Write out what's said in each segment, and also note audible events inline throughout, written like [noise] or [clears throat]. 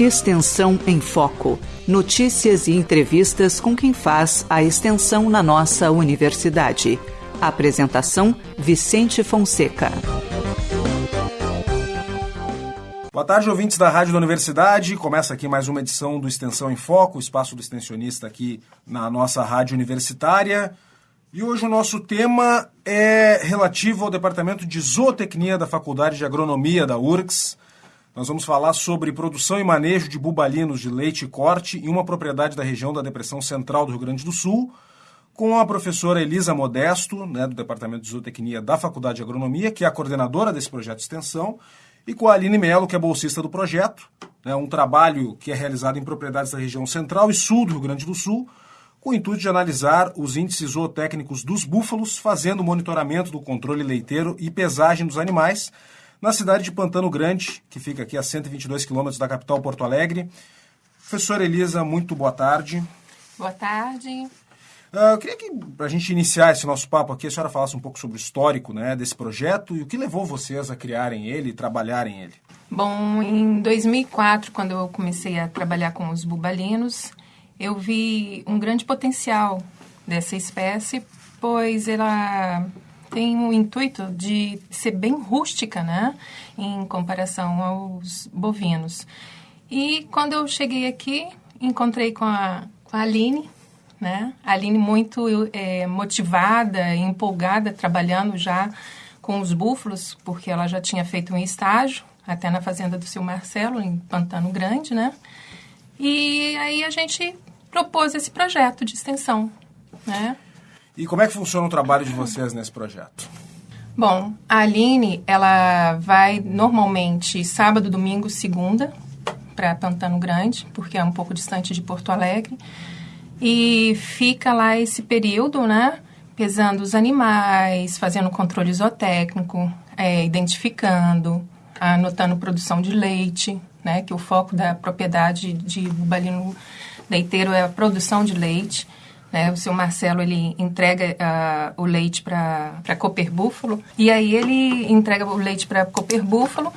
Extensão em Foco. Notícias e entrevistas com quem faz a extensão na nossa universidade. Apresentação: Vicente Fonseca. Boa tarde, ouvintes da Rádio da Universidade. Começa aqui mais uma edição do Extensão em Foco, o espaço do extensionista aqui na nossa rádio universitária. E hoje o nosso tema é relativo ao Departamento de Zootecnia da Faculdade de Agronomia da URGS. Nós vamos falar sobre produção e manejo de bubalinos de leite e corte em uma propriedade da região da Depressão Central do Rio Grande do Sul, com a professora Elisa Modesto, né, do Departamento de Zootecnia da Faculdade de Agronomia, que é a coordenadora desse projeto de extensão, e com a Aline Melo, que é bolsista do projeto, né, um trabalho que é realizado em propriedades da região central e sul do Rio Grande do Sul, com o intuito de analisar os índices zootécnicos dos búfalos, fazendo monitoramento do controle leiteiro e pesagem dos animais, na cidade de Pantano Grande, que fica aqui a 122 quilômetros da capital Porto Alegre. Professora Elisa, muito boa tarde. Boa tarde. Uh, eu queria que, para a gente iniciar esse nosso papo aqui, a senhora falasse um pouco sobre o histórico né, desse projeto e o que levou vocês a criarem ele e trabalharem ele. Bom, em 2004, quando eu comecei a trabalhar com os bubalinos, eu vi um grande potencial dessa espécie, pois ela tem o intuito de ser bem rústica, né, em comparação aos bovinos. E quando eu cheguei aqui, encontrei com a, com a Aline, né, a Aline muito é, motivada, empolgada, trabalhando já com os búfalos, porque ela já tinha feito um estágio, até na fazenda do seu Marcelo, em Pantano Grande, né, e aí a gente propôs esse projeto de extensão, né, e como é que funciona o trabalho de vocês nesse projeto? Bom, a Aline, ela vai normalmente sábado, domingo, segunda para Pantano Grande, porque é um pouco distante de Porto Alegre. E fica lá esse período, né? Pesando os animais, fazendo controle zootécnico, é, identificando, anotando produção de leite, né? Que o foco da propriedade de bubalino leiteiro é a produção de leite. Né? O seu Marcelo ele entrega uh, o leite para Cooper Búfalo e aí ele entrega o leite para Cooper Búfalo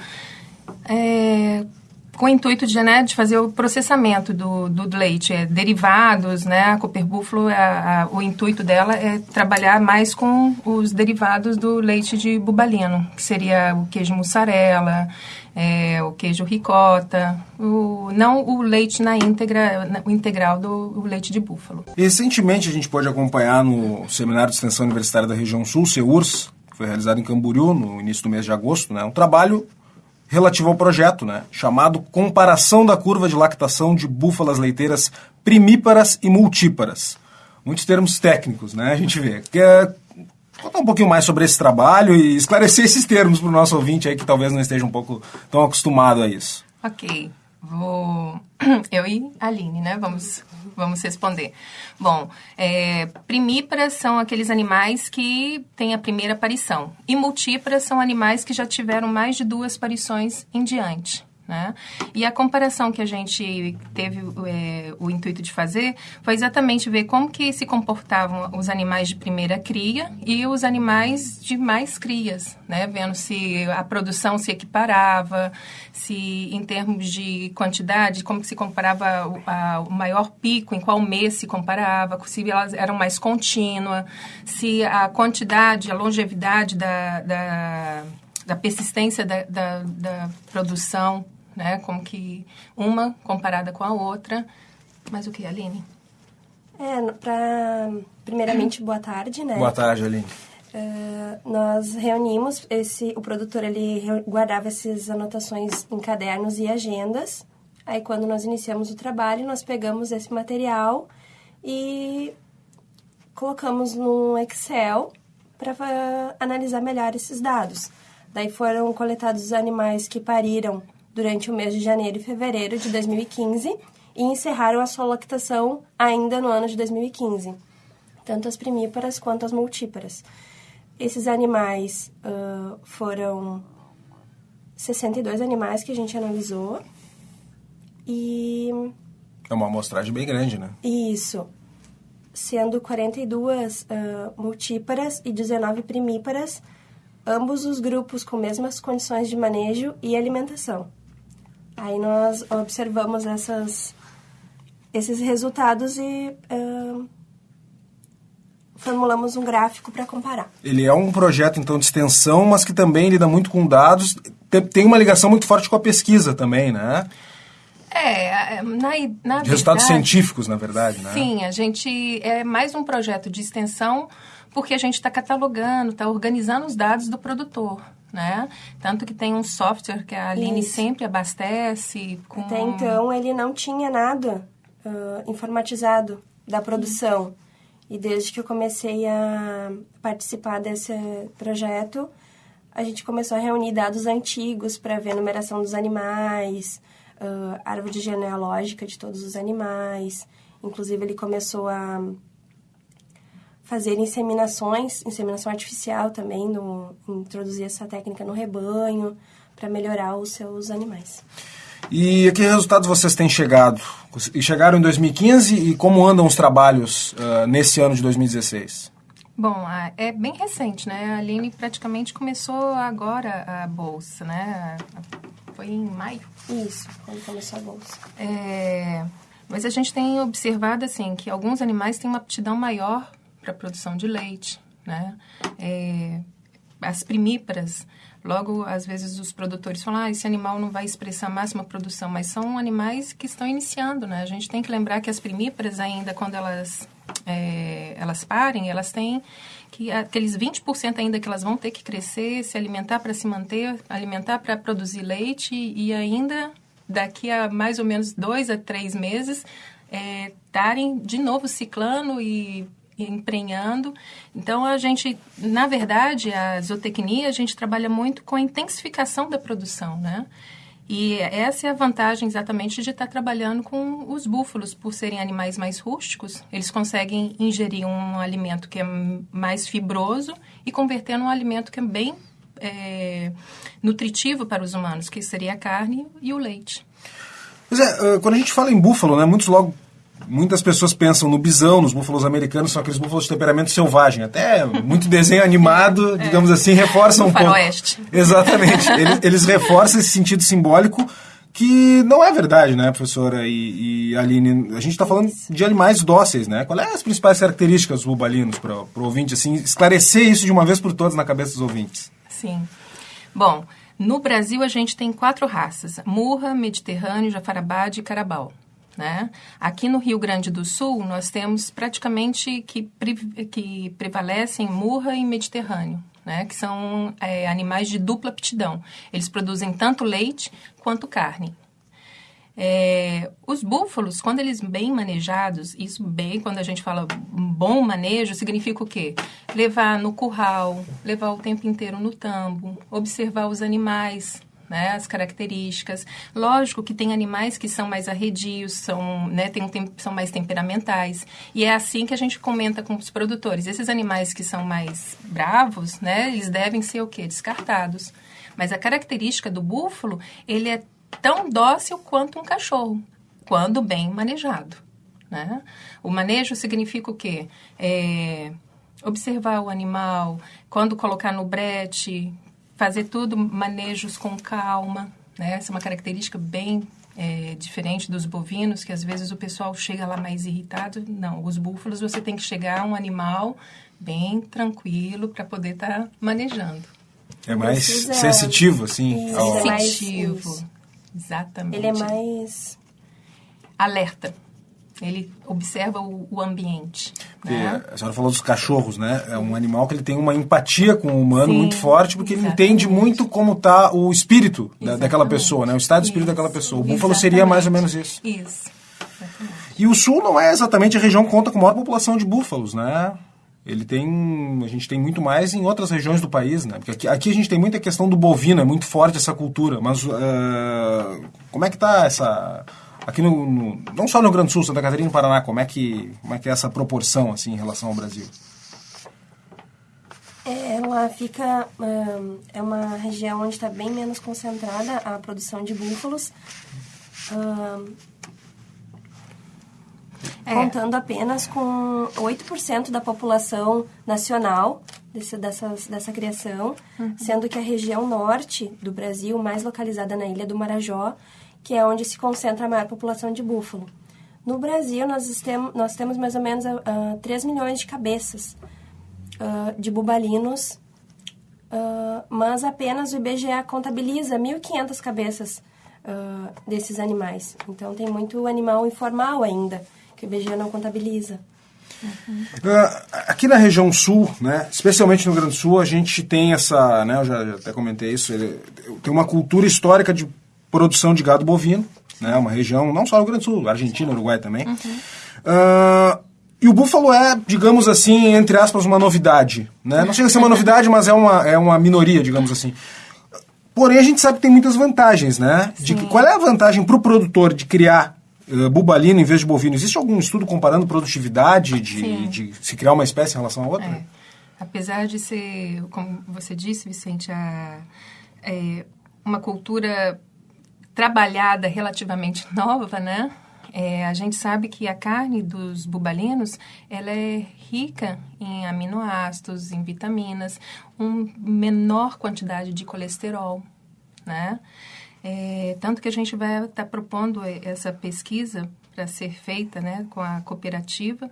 é, com o intuito de, né, de fazer o processamento do, do leite, é, derivados, né? A Cooper Búfalo, a, a, o intuito dela é trabalhar mais com os derivados do leite de bubalino, que seria o queijo mussarela, é, o queijo ricota, o, não o leite na íntegra, o integral do leite de búfalo. Recentemente a gente pode acompanhar no Seminário de Extensão Universitária da Região Sul, CEURS, que foi realizado em Camboriú no início do mês de agosto, né, um trabalho relativo ao projeto, né, chamado Comparação da Curva de Lactação de Búfalas Leiteiras Primíparas e Multíparas. Muitos termos técnicos, né, a gente vê. Que é, contar um pouquinho mais sobre esse trabalho e esclarecer esses termos para o nosso ouvinte aí que talvez não esteja um pouco tão acostumado a isso. Ok, vou [clears throat] eu e a Aline, né? Vamos vamos responder. Bom, é, primíparas são aqueles animais que têm a primeira aparição e multíparas são animais que já tiveram mais de duas aparições em diante. Né? E a comparação que a gente teve é, o intuito de fazer foi exatamente ver como que se comportavam os animais de primeira cria e os animais de mais crias, né? Vendo se a produção se equiparava, se em termos de quantidade, como que se comparava o, a, o maior pico, em qual mês se comparava, se elas eram mais contínuas, se a quantidade, a longevidade da, da da persistência da, da, da, produção né? Como que uma comparada com a outra. Mas o que, Aline? É, pra, primeiramente, boa tarde, né? Boa tarde, Aline. Uh, nós reunimos esse o produtor ele guardava essas anotações em cadernos e agendas aí quando nós iniciamos o trabalho nós pegamos esse material e colocamos no Excel para uh, analisar melhor esses dados daí foram coletados os animais que pariram durante o mês de janeiro e fevereiro de 2015 e encerraram a sua lactação ainda no ano de 2015, tanto as primíparas quanto as multíparas. Esses animais uh, foram 62 animais que a gente analisou e... É uma amostragem bem grande, né? Isso. Sendo 42 uh, multíparas e 19 primíparas, ambos os grupos com mesmas condições de manejo e alimentação. Aí nós observamos essas, esses resultados e uh, formulamos um gráfico para comparar. Ele é um projeto, então, de extensão, mas que também lida muito com dados. Tem uma ligação muito forte com a pesquisa também, né? É, na, na de resultados científicos, na verdade, né? Sim, a gente é mais um projeto de extensão porque a gente está catalogando, está organizando os dados do produtor. Né? Tanto que tem um software que a Aline Isso. sempre abastece. Com... Até então ele não tinha nada uh, informatizado da produção. E desde que eu comecei a participar desse projeto, a gente começou a reunir dados antigos para ver a numeração dos animais, uh, árvore genealógica de todos os animais. Inclusive, ele começou a fazer inseminações, inseminação artificial também, no, introduzir essa técnica no rebanho para melhorar os seus animais. E a que resultados vocês têm chegado? E chegaram em 2015 e como andam os trabalhos uh, nesse ano de 2016? Bom, é bem recente, né? A Aline praticamente começou agora a bolsa, né? Foi em maio. Isso, quando começou a bolsa. É, mas a gente tem observado, assim, que alguns animais têm uma aptidão maior para a produção de leite, né? É, as primíparas, logo, às vezes, os produtores falam, ah, esse animal não vai expressar a máxima produção, mas são animais que estão iniciando, né? A gente tem que lembrar que as primíparas ainda, quando elas, é, elas parem, elas têm que aqueles 20% ainda que elas vão ter que crescer, se alimentar para se manter, alimentar para produzir leite e ainda daqui a mais ou menos dois a três meses estarem é, de novo ciclando e emprenhando. Então, a gente, na verdade, a zootecnia, a gente trabalha muito com a intensificação da produção, né? E essa é a vantagem exatamente de estar trabalhando com os búfalos, por serem animais mais rústicos, eles conseguem ingerir um alimento que é mais fibroso e converter num alimento que é bem é, nutritivo para os humanos, que seria a carne e o leite. Pois é, quando a gente fala em búfalo, né, muitos logo muitas pessoas pensam no bisão, nos búfalos americanos, são aqueles búfalos de temperamento selvagem. Até muito desenho animado, [laughs] é. digamos assim, reforçam um pouco. Oeste. [laughs] Exatamente. eles, eles reforçam esse sentido simbólico que não é verdade, né, professora e, e Aline? A gente está falando de animais dóceis, né? Quais são as principais características dos bubalinos para o ouvinte, assim, esclarecer isso de uma vez por todas na cabeça dos ouvintes? Sim. Bom, no Brasil a gente tem quatro raças: Murra, Mediterrâneo, Jafarabade e Carabal. Né? Aqui no Rio Grande do Sul, nós temos praticamente que, que prevalecem murra e mediterrâneo, né? que são é, animais de dupla aptidão. Eles produzem tanto leite quanto carne. É, os búfalos, quando eles bem manejados, isso bem, quando a gente fala bom manejo, significa o quê? Levar no curral, levar o tempo inteiro no tambo, observar os animais, né, as características. Lógico que tem animais que são mais arredios, são, né, tem, tem, são mais temperamentais. E é assim que a gente comenta com os produtores. Esses animais que são mais bravos, né, eles devem ser o quê? Descartados. Mas a característica do búfalo, ele é tão dócil quanto um cachorro, quando bem manejado. Né? O manejo significa o quê? É, observar o animal, quando colocar no brete, fazer tudo manejos com calma, né? Essa é uma característica bem é, diferente dos bovinos, que às vezes o pessoal chega lá mais irritado. Não, os búfalos você tem que chegar um animal bem tranquilo para poder estar tá manejando. É mais Precisa... sensitivo, assim? Isso, ao... É sensitivo, exatamente. Ele é mais... Alerta. Ele observa o, o ambiente. Né? A senhora falou dos cachorros, né? É um animal que ele tem uma empatia com o humano Sim, muito forte, porque exatamente. ele entende muito como está o espírito da, daquela pessoa, né? O estado de espírito daquela pessoa. O búfalo seria mais ou menos isso. Isso. E o sul não é exatamente a região que conta com a maior população de búfalos, né? Ele tem. A gente tem muito mais em outras regiões do país, né? Porque aqui, aqui a gente tem muita questão do bovino, é muito forte essa cultura. Mas uh, como é que está essa aqui no, no, não só no Grande Sul, Santa Catarina e Paraná, como é que como é que é essa proporção assim em relação ao Brasil? É, ela fica um, é uma região onde está bem menos concentrada a produção de búfalos, um, é. contando apenas com 8% da população nacional desse, dessas, dessa criação, uhum. sendo que a região norte do Brasil, mais localizada na ilha do Marajó, que é onde se concentra a maior população de búfalo. No Brasil, nós, nós temos mais ou menos uh, ah, 3 milhões de cabeças uh, de bubalinos, uh, mas apenas o IBGE contabiliza 1.500 cabeças desses animais. Então, tem muito animal informal ainda, que o IBGE não contabiliza. Uhum. aqui na região sul, né, especialmente no Grande Sul, a gente tem essa, né, eu já, já até comentei isso, ele, tem uma cultura histórica de produção de gado bovino, né? Uma região, não só no Rio Grande do Sul, Argentina, Uruguai também. Uhum. Uh, e o búfalo é, digamos assim, entre aspas, uma novidade. Né? Não chega a ser uma novidade, mas é uma, é uma minoria, digamos assim. Porém, a gente sabe que tem muitas vantagens, né? De que, qual é a vantagem para o produtor de criar uh, bubalino em vez de bovino? Existe algum estudo comparando produtividade de, de se criar uma espécie em relação à outra? É. Apesar de ser, como você disse, Vicente, a, é, uma cultura trabalhada relativamente nova, né? É, a gente sabe que a carne dos bubalinos ela é rica em aminoácidos, em vitaminas, uma menor quantidade de colesterol, né? É, tanto que a gente vai estar tá propondo essa pesquisa para ser feita, né, com a cooperativa,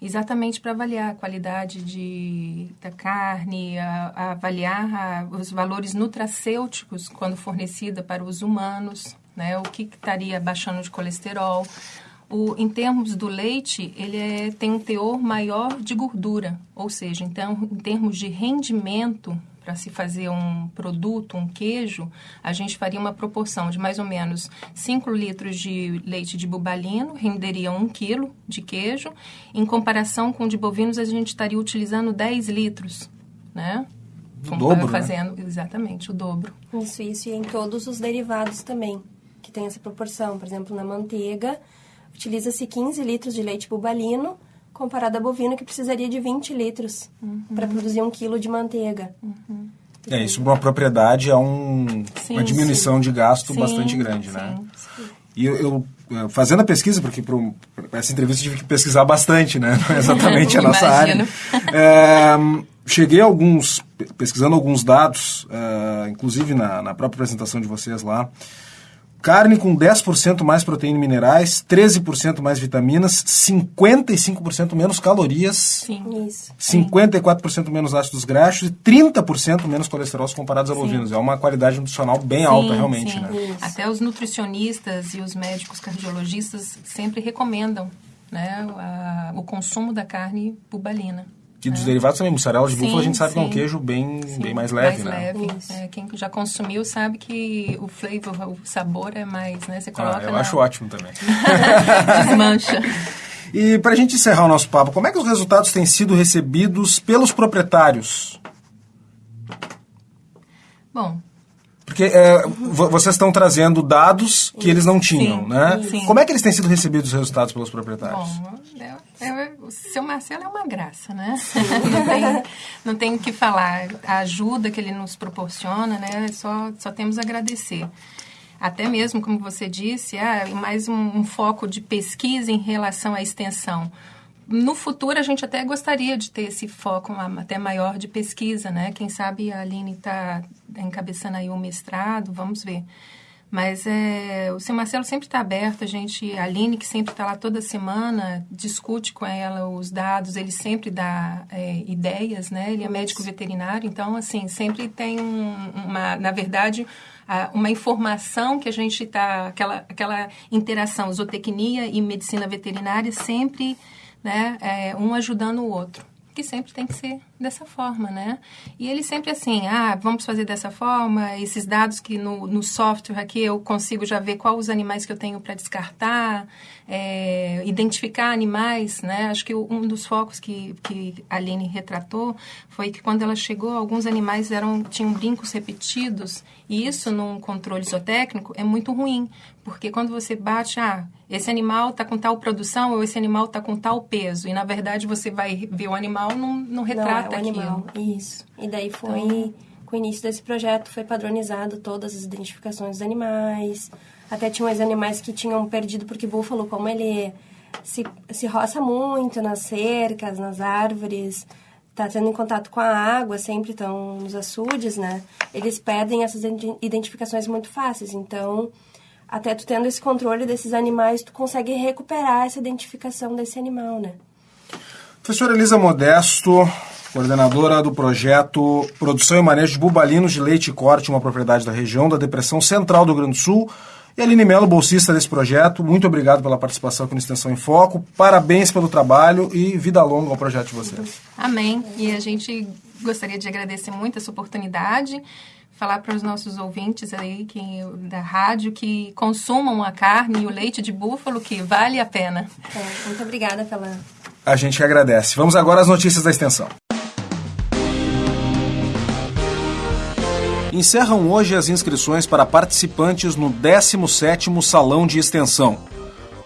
exatamente para avaliar a qualidade de, da carne, a, a avaliar a, os valores nutracêuticos quando fornecida para os humanos, né? O que estaria baixando de colesterol. O, em termos do leite, ele é, tem um teor maior de gordura, ou seja, então, em termos de rendimento para se fazer um produto, um queijo, a gente faria uma proporção de mais ou menos 5 litros de leite de bubalino, renderia 1 quilo de queijo. Em comparação com o de bovinos, a gente estaria utilizando 10 litros, né? O dobro, né? fazendo, né? Exatamente, o dobro. Isso, isso. E em todos os derivados também, que tem essa proporção. Por exemplo, na manteiga, utiliza-se 15 litros de leite bubalino, comparado a bovino que precisaria de 20 litros uhum. para produzir um quilo de manteiga. Uhum. É, isso para uma propriedade é um, sim, uma diminuição sim. de gasto sim, bastante grande, né? E eu, eu, fazendo a pesquisa, porque para essa entrevista eu tive que pesquisar bastante, né? Não é exatamente a nossa área. É, cheguei a alguns, pesquisando alguns dados, uh, inclusive na, na própria apresentação de vocês lá, Carne com 10% mais proteína e minerais, 13% mais vitaminas, 55% menos calorias, Sim. Isso. 54% menos ácidos graxos e 30% menos colesterol comparados a bovinos. É uma qualidade nutricional bem sim, alta, realmente. Sim. Né? Até os nutricionistas e os médicos cardiologistas sempre recomendam né, a, o consumo da carne bubalina. E dos é. derivados também, mussarela de sim, búfalo, a gente sabe sim. que é um queijo bem, sim, bem mais leve, mais né? leve. É, quem já consumiu sabe que o flavor, o sabor é mais, né? Você coloca ah, eu na... acho ótimo também. [laughs] Desmancha. E para a gente encerrar o nosso papo, como é que os resultados têm sido recebidos pelos proprietários? Bom, porque é, vocês estão trazendo dados que eles não tinham, sim, né? Sim. Como é que eles têm sido recebidos os resultados pelos proprietários? Bom, é, é, o seu Marcelo é uma graça, né? [laughs] não, tem, não tem o que falar. A ajuda que ele nos proporciona, né? Só, só temos a agradecer. Até mesmo, como você disse, ah, mais um, um foco de pesquisa em relação à extensão no futuro a gente até gostaria de ter esse foco até maior de pesquisa, né? Quem sabe a Aline está encabeçando aí o mestrado, vamos ver. Mas é, o seu Marcelo sempre está aberto, a gente, a Aline, que sempre está lá toda semana, discute com ela os dados, ele sempre dá é, ideias, né? Ele é médico veterinário, então, assim, sempre tem um, uma, na verdade, uma informação que a gente está, aquela, aquela interação zootecnia e medicina veterinária sempre né? É, um ajudando o outro. Que sempre tem que ser dessa forma, né? E ele sempre assim, ah, vamos fazer dessa forma, esses dados que no, no software aqui eu consigo já ver quais os animais que eu tenho para descartar, é, identificar animais, né? Acho que um dos focos que, que a Aline retratou foi que quando ela chegou, alguns animais eram, tinham brincos repetidos, e isso num controle zootécnico é muito ruim, porque quando você bate, ah, esse animal está com tal produção ou esse animal está com tal peso, e na verdade você vai ver o animal, não, não retrata o aquilo. animal, isso. E daí foi... Então, com o início desse projeto foi padronizado todas as identificações dos animais, até tinha uns animais que tinham perdido, porque búfalo, como ele se, se roça muito nas cercas, nas árvores, está tendo em contato com a água, sempre estão nos açudes, né? Eles perdem essas identificações muito fáceis. Então, até tu tendo esse controle desses animais, tu consegue recuperar essa identificação desse animal, né? Professora Elisa Modesto, coordenadora do projeto Produção e Manejo de Bubalinos de Leite e Corte, uma propriedade da região da Depressão Central do Rio Grande do Sul. E Aline Mello, bolsista desse projeto, muito obrigado pela participação aqui no Extensão em Foco. Parabéns pelo trabalho e vida longa ao projeto de vocês. Amém. E a gente gostaria de agradecer muito essa oportunidade falar para os nossos ouvintes aí que, da rádio que consumam a carne e o leite de búfalo, que vale a pena. É, muito obrigada pela. A gente que agradece. Vamos agora às notícias da extensão. Encerram hoje as inscrições para participantes no 17º Salão de Extensão.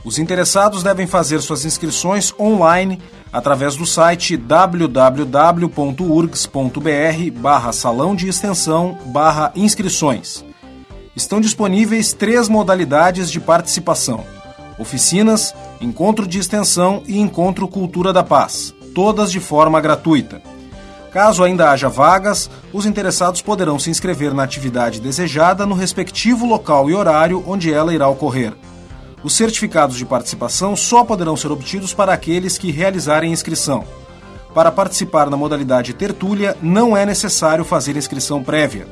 Os interessados devem fazer suas inscrições online através do site www.urgs.br barra salão de extensão barra inscrições. Estão disponíveis três modalidades de participação: oficinas, encontro de extensão e encontro Cultura da Paz, todas de forma gratuita. Caso ainda haja vagas, os interessados poderão se inscrever na atividade desejada no respectivo local e horário onde ela irá ocorrer. Os certificados de participação só poderão ser obtidos para aqueles que realizarem inscrição. Para participar na modalidade tertúlia, não é necessário fazer inscrição prévia.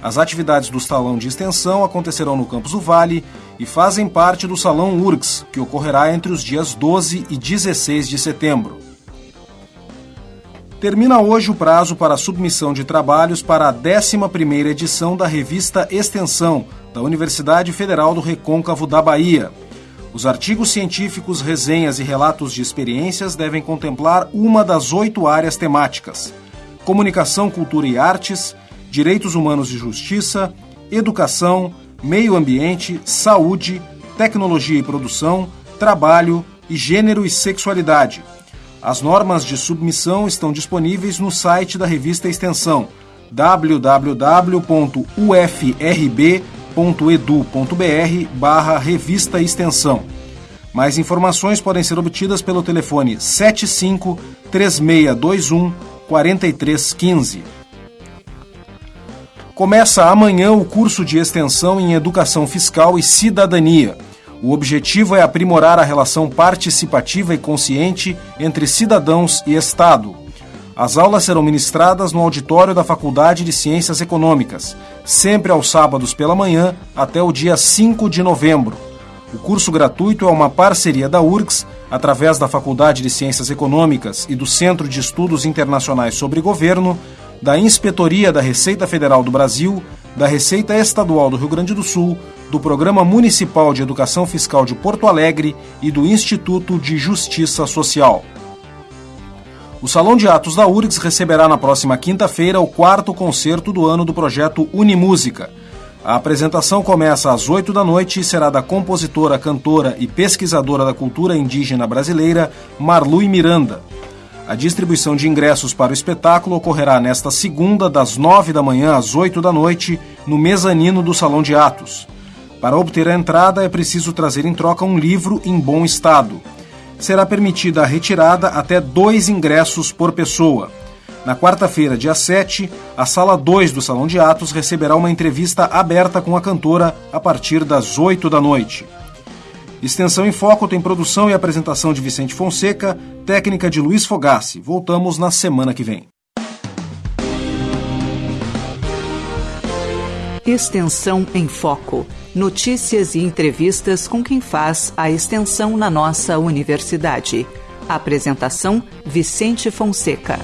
As atividades do Salão de Extensão acontecerão no Campus do Vale e fazem parte do Salão URGS, que ocorrerá entre os dias 12 e 16 de setembro. Termina hoje o prazo para a submissão de trabalhos para a 11ª edição da revista Extensão, da Universidade Federal do Recôncavo da Bahia. Os artigos científicos, resenhas e relatos de experiências devem contemplar uma das oito áreas temáticas: comunicação, cultura e artes, direitos humanos e justiça, educação, meio ambiente, saúde, tecnologia e produção, trabalho e gênero e sexualidade. As normas de submissão estão disponíveis no site da revista Extensão www.ufrb.com edu.br barra revista extensão. Mais informações podem ser obtidas pelo telefone 75 3621 4315. Começa amanhã o curso de extensão em Educação Fiscal e Cidadania. O objetivo é aprimorar a relação participativa e consciente entre cidadãos e Estado. As aulas serão ministradas no auditório da Faculdade de Ciências Econômicas, sempre aos sábados pela manhã até o dia 5 de novembro. O curso gratuito é uma parceria da URGS, através da Faculdade de Ciências Econômicas e do Centro de Estudos Internacionais sobre Governo, da Inspetoria da Receita Federal do Brasil, da Receita Estadual do Rio Grande do Sul, do Programa Municipal de Educação Fiscal de Porto Alegre e do Instituto de Justiça Social. O Salão de Atos da URGS receberá na próxima quinta-feira o quarto concerto do ano do projeto Unimúsica. A apresentação começa às 8 da noite e será da compositora, cantora e pesquisadora da cultura indígena brasileira Marlui Miranda. A distribuição de ingressos para o espetáculo ocorrerá nesta segunda, das 9 da manhã às 8 da noite, no mezanino do Salão de Atos. Para obter a entrada é preciso trazer em troca um livro em bom estado será permitida a retirada até dois ingressos por pessoa. Na quarta-feira, dia 7, a sala 2 do Salão de Atos receberá uma entrevista aberta com a cantora a partir das 8 da noite. Extensão em Foco tem produção e apresentação de Vicente Fonseca, técnica de Luiz Fogassi. Voltamos na semana que vem. Extensão em Foco. Notícias e entrevistas com quem faz a extensão na nossa universidade. Apresentação: Vicente Fonseca.